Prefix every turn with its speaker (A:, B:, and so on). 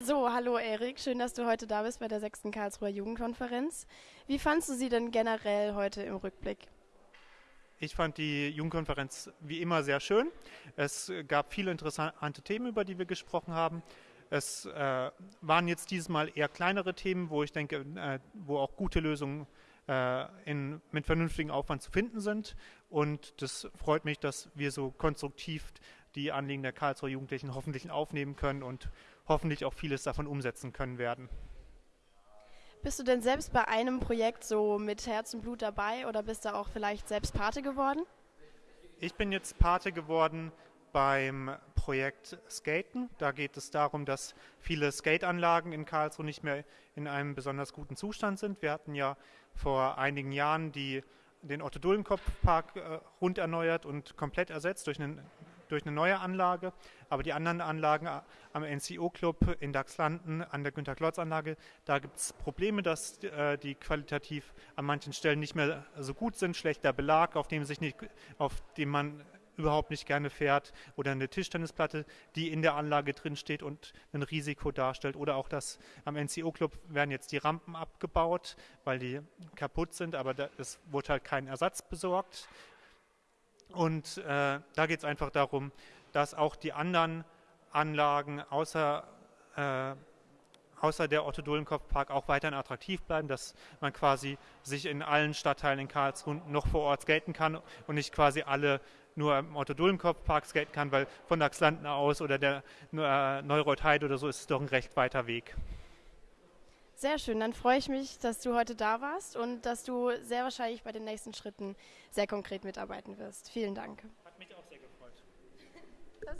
A: So, hallo Erik, schön, dass du heute da bist bei der 6. Karlsruher Jugendkonferenz. Wie fandst du sie denn generell heute im Rückblick?
B: Ich fand die Jugendkonferenz wie immer sehr schön. Es gab viele interessante Themen, über die wir gesprochen haben. Es äh, waren jetzt dieses Mal eher kleinere Themen, wo ich denke, äh, wo auch gute Lösungen äh, in, mit vernünftigem Aufwand zu finden sind. Und das freut mich, dass wir so konstruktiv die Anliegen der Karlsruher Jugendlichen hoffentlich aufnehmen können und hoffentlich auch vieles davon umsetzen können werden.
A: Bist du denn selbst bei einem Projekt so mit Herz und Blut dabei oder bist du auch vielleicht selbst Pate geworden?
B: Ich bin jetzt Pate geworden beim Projekt Skaten. Da geht es darum, dass viele Skateanlagen in Karlsruhe nicht mehr in einem besonders guten Zustand sind. Wir hatten ja vor einigen Jahren die, den Otto-Dullenkopf-Park äh, rund erneuert und komplett ersetzt durch einen durch eine neue Anlage. Aber die anderen Anlagen am NCO-Club in Dachslanden, an der Günter-Klotz-Anlage, da gibt es Probleme, dass äh, die qualitativ an manchen Stellen nicht mehr so gut sind. Schlechter Belag, auf dem, sich nicht, auf dem man überhaupt nicht gerne fährt oder eine Tischtennisplatte, die in der Anlage drin steht und ein Risiko darstellt oder auch das am NCO Club werden jetzt die Rampen abgebaut, weil die kaputt sind, aber da, es wurde halt kein Ersatz besorgt und äh, da geht es einfach darum, dass auch die anderen Anlagen außer, äh, außer der Otto Dullenkopf Park auch weiterhin attraktiv bleiben, dass man quasi sich in allen Stadtteilen in Karlsruhe noch vor Ort skaten kann und nicht quasi alle nur im Otto Dullenkopf Park skaten kann, weil von Dachslanden aus oder der äh, Neureuth Heide oder so ist es doch ein recht weiter Weg.
A: Sehr schön, dann freue ich mich, dass du heute da warst und dass du sehr wahrscheinlich bei den nächsten Schritten sehr konkret mitarbeiten wirst. Vielen Dank.